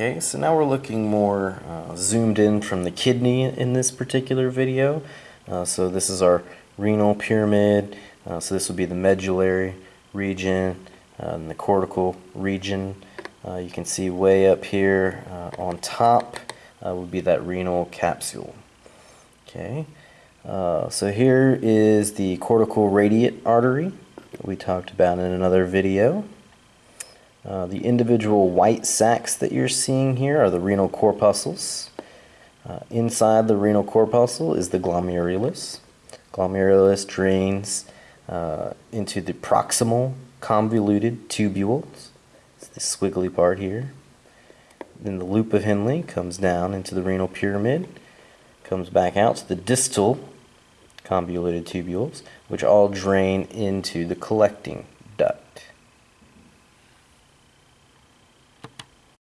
Okay, so now we're looking more uh, zoomed in from the kidney in this particular video. Uh, so this is our renal pyramid. Uh, so this would be the medullary region uh, and the cortical region. Uh, you can see way up here uh, on top would be that renal capsule. Okay, so here is the cortical radiate artery we talked about in another video. Uh, the individual white sacs that you're seeing here are the renal corpuscles. Uh, inside the renal corpuscle is the glomerulus. Glomerulus drains uh, into the proximal convoluted tubules. It's the squiggly part here. Then the loop of Henle comes down into the renal pyramid, comes back out to the distal convoluted tubules, which all drain into the collecting